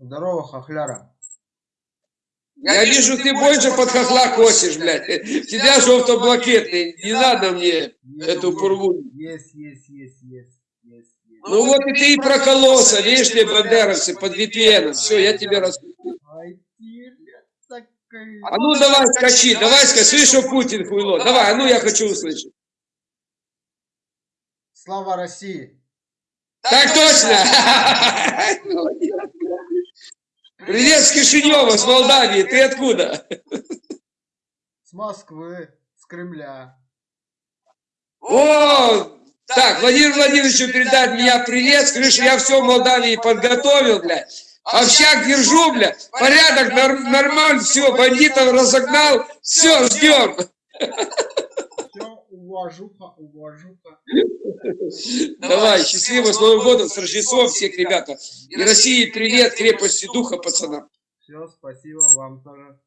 Здорово, хохляра. Я вижу, ты больше под хохла косишь, блядь. Тебя желто-блакетный. Не надо мне эту пургу. Есть, есть, есть, есть. Ну вот и ты и прокололся, видишь ли, бандеровцы, под VPN. Все, я тебе рас... Ай, ты, блядь, такая. А ну давай скачи, давай скачи. Слышь, что Путин хуйло. Давай, а ну я хочу услышать. Слава России. Так точно! Привет с Кишинева, с Молдавии. Ты откуда? С Москвы, с Кремля. О, так, Владимир Владимировичу передать меня привет. Что я все в Молдавии подготовил, блядь. Общак держу, блядь. Порядок нор- нормально, все, бандитов разогнал. Все, ждем. Уважуха, уважуха. Давай, счастливо, с Новым годом, с Рождеством всех, ребята. И России привет, крепости духа, пацанам. Все, спасибо вам тоже.